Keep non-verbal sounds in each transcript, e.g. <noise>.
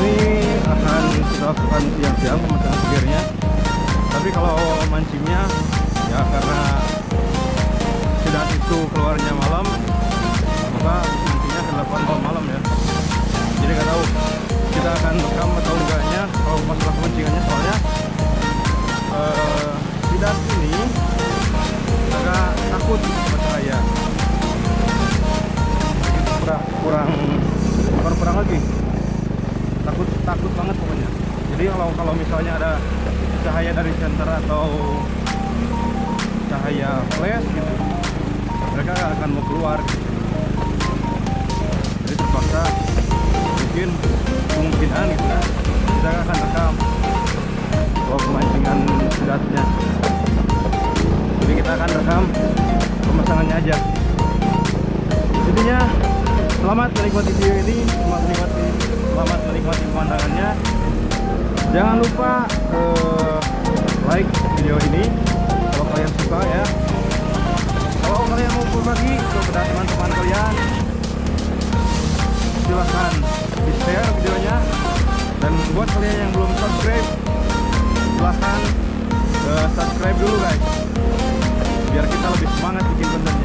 ini akan kita lakukan siang-siang pemasangan segernya tapi kalau mancingnya ya karena sidat itu keluarnya malam maka mancingnya akan dilakukan malam-malam ya. Jadi nggak tahu kita akan rekam atau enggaknya kalau masalah pemancingannya soalnya uh, sidat ini agak takut kalau kalau misalnya ada cahaya dari senter atau cahaya flash gitu mereka akan mau keluar gitu. jadi terpaksa mungkin kemungkinan gitu ya kita akan rekam bahwa pemancingan sidatnya jadi kita akan rekam pemasangannya aja. Intinya selamat menikmati video ini selamat menikmati selamat menikmati pemandangannya jangan lupa uh, like video ini kalau kalian suka ya. Kalau kalian mau berbagi kepada teman-teman kalian silahkan di share videonya. Dan buat kalian yang belum subscribe silahkan uh, subscribe dulu guys. Biar kita lebih semangat bikin kontennya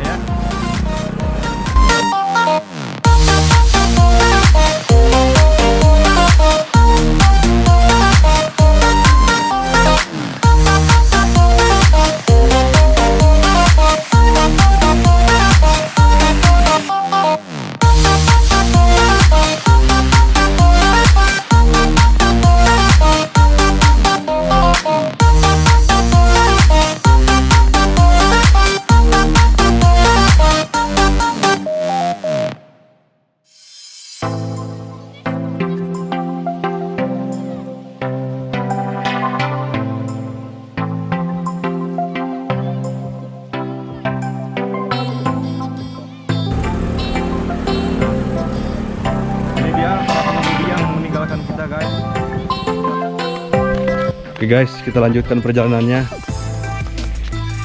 oke guys kita lanjutkan perjalanannya.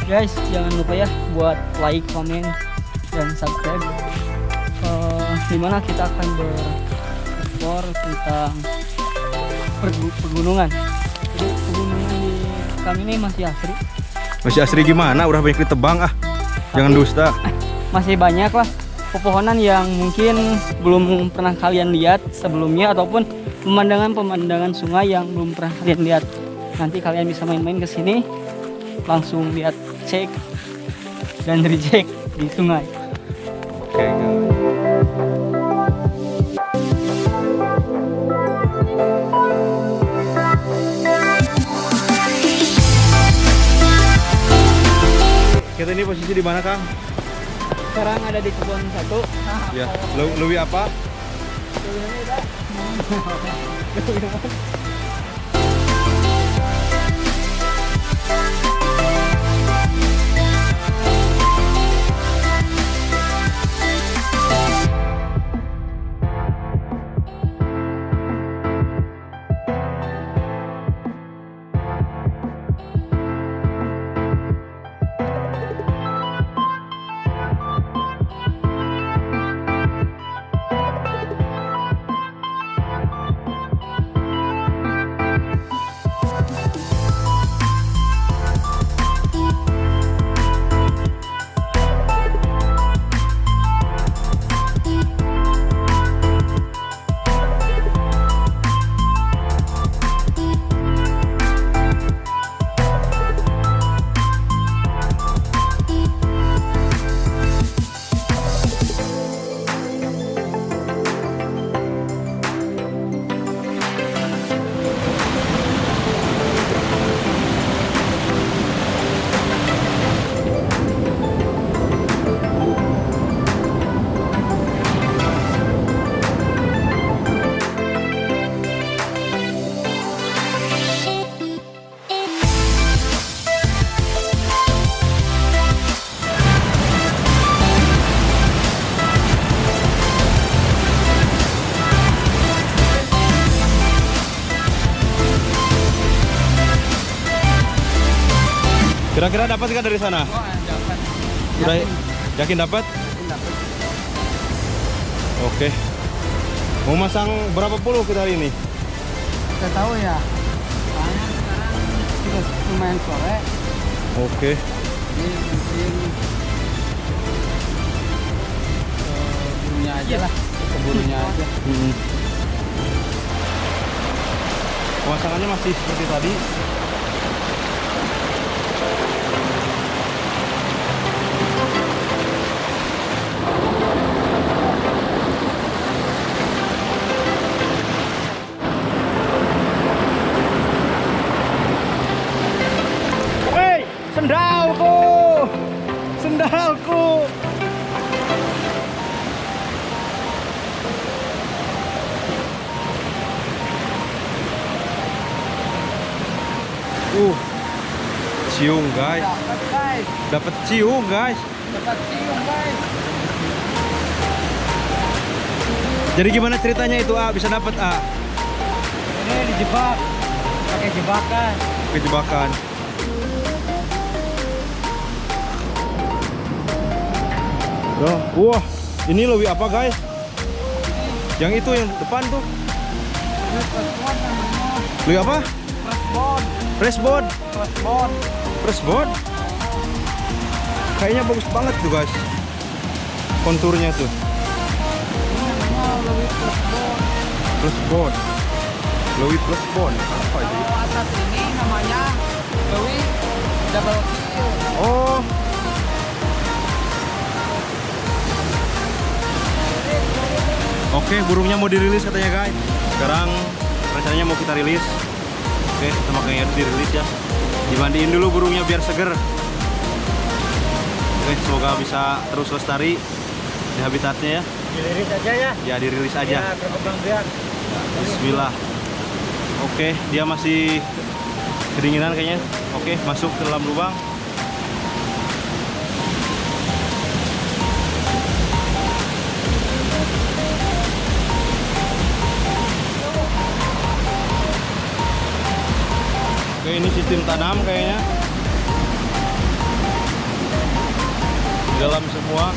Guys jangan lupa ya buat like comment dan subscribe. Uh, di mana kita akan berekspor tentang pegunungan. Jadi pegunungan di kami ini masih asri. Masih asri gimana? Udah banyak ditebang ah. Jangan dusta. <laughs> masih banyak lah pepohonan yang mungkin belum pernah kalian lihat sebelumnya ataupun pemandangan-pemandangan sungai yang belum pernah kalian lihat nanti kalian bisa main-main ke sini. Langsung lihat cek dan reject di sungai. Oke guys. Kita ini posisi di mana kang? Sekarang ada di kebun satu. Ya Lu- lebih apa <laughs> Kira-kira dapat nggak dari sana? Oh, dapat. Udah yakin dapat? dapat. Oke. Mau masang berapa puluh kita hari ini? Saya tahu ya. Soalnya sekarang sudah lumayan sore. Oke. Jadi mungkin burunya aja lah. Ke burunya aja. Hmm. Pemasangannya masih seperti tadi. Ciung guys, Dapat guys. dapat ciung guys. Dapat cium guys. Jadi gimana ceritanya itu A bisa dapat A? Ini dijebak. Pakai jebakan. Kejebakan. Tuh, wah, ini lebih apa guys? Yang itu yang depan tuh, lebih apa? Pressboard. Pressboard, Pressboard. Pressboard. Kayaknya bagus banget tuh guys. Konturnya tuh, pressboard. pressboard. Louis pressboard. Apa itu? Kalau atas ini namanya Louis double kill. Oh, Oke, burungnya mau dirilis katanya guys. Sekarang rencananya mau kita rilis. Oke, kita makanya dirilis ya. Dimandiin dulu burungnya biar seger. Oke, semoga bisa terus lestari di habitatnya ya. Dilirik aja ya. Ya dirilis aja. berkembang biak. Bismillah. Oke, dia masih kedinginan kayaknya. Oke, masuk ke dalam lubang. Oke, ini sistem tanam kayaknya. Di dalam semua.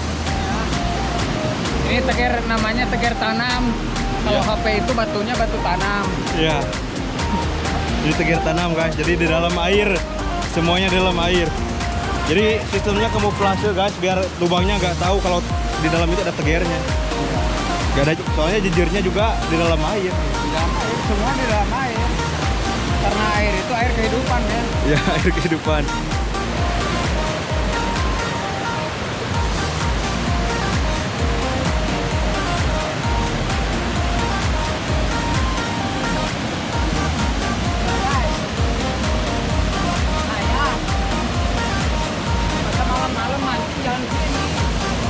Ini teger namanya teger tanam. Kalau Iya. HP itu batunya batu tanam. Ya. Jadi tegir tanam guys. Jadi di dalam air semuanya di dalam air. Jadi sistemnya kamuflase guys biar lubangnya nggak tahu kalau di dalam itu ada tegernya. Gak ada soalnya jejirnya juga di dalam air. Di dalam air semua di dalam air. Ya. <laughs> Air kehidupan.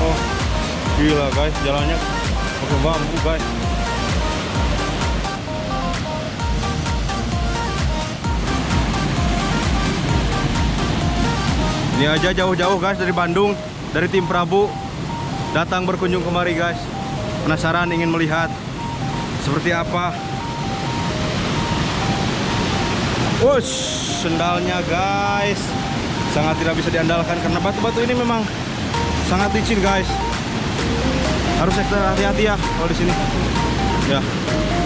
Oh gila guys jalannya pakai bambu guys. Ini aja jauh-jauh guys dari Bandung, dari tim Prabu datang berkunjung kemari guys. Penasaran ingin melihat seperti apa. Wush, sendalnya guys. Sangat tidak bisa diandalkan karena batu-batu ini memang sangat licin guys. Harus ekstra hati-hati ya kalau di sini. Ya,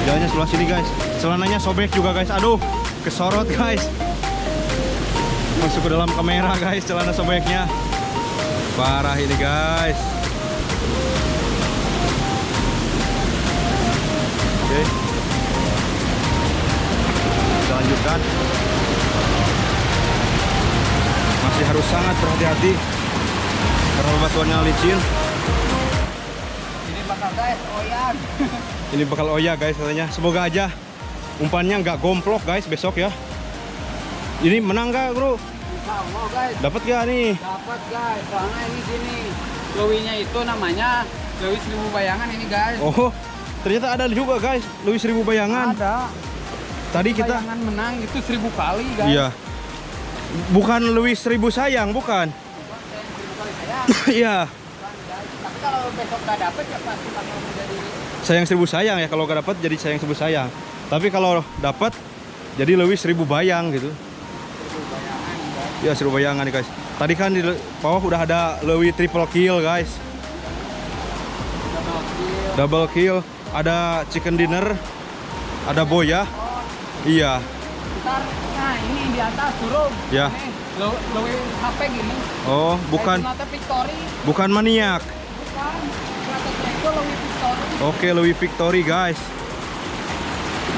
jalannya sebelah sini guys. Celananya sobek juga guys. Aduh, kesorot guys. Masuk ke dalam kamera guys, celana sobeknya. Parah ini guys. Oke. Kita lanjutkan. Masih harus sangat berhati-hati karena batuannya licin. Ini bakal guys, oyan. <laughs> Ini bakal oya guys katanya. Semoga aja umpannya nggak gomplok guys besok ya. Ini menang gak bro? Guys. Dapat gak nih? Dapat guys, soalnya ini gini. Lowinya itu namanya Lowi seribu bayangan ini guys. Oh, ternyata ada juga guys. Louis seribu bayangan. Ada. Tadi kita, Bayangan menang itu seribu kali guys. iya. Bukan Louis seribu sayang, bukan? Iya. Tapi kalau besok nggak dapet ya pasti bakal menjadi sayang seribu sayang ya. Kalau nggak dapat jadi sayang seribu sayang. Tapi kalau dapat jadi Louis seribu bayang gitu. Ya seru bayangan nih guys. Tadi kan di bawah udah ada Lewi triple kill guys. Double kill. Ada chicken dinner. Ada boya. Iya. Ntar, nah ini di atas turun. Ya. Lo HP gini. Oh, bukan bukan maniak. Bukan. Oke, Lewi Victory guys.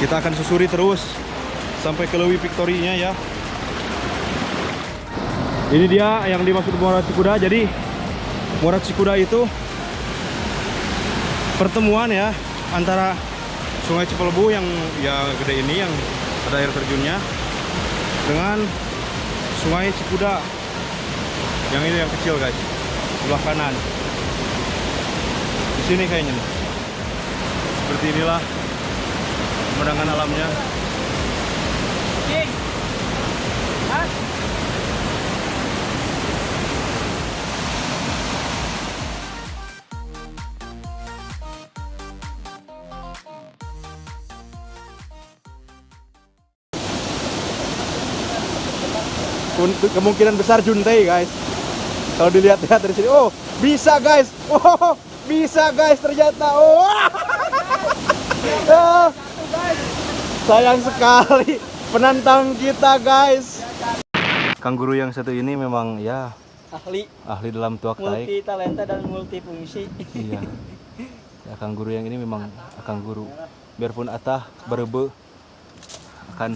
Kita akan susuri terus sampai ke Lewi Victory-nya ya. Ini dia yang dimaksud Muara Cikuda. Jadi Muara Cikuda itu pertemuan ya antara Sungai Cipelebu yang ya gede ini yang ada air terjunnya dengan Sungai Cikuda. Yang ini yang kecil guys. Sebelah kanan. Di sini kayaknya seperti inilah pemandangan alamnya kemungkinan besar Juntai guys. Kalau dilihat-lihat dari sini oh bisa guys. Oh bisa guys ternyata. Oh. <laughs> Ah, sayang sekali penantang kita guys. Kangguru yang satu ini memang ya Ahli, ahli dalam tuak taik. Multi talenta dan multifungsi. iya. Ya kangguru yang ini memang kangguru biarpun atah berebe akan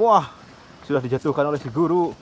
wah sudah dijatuhkan oleh si guru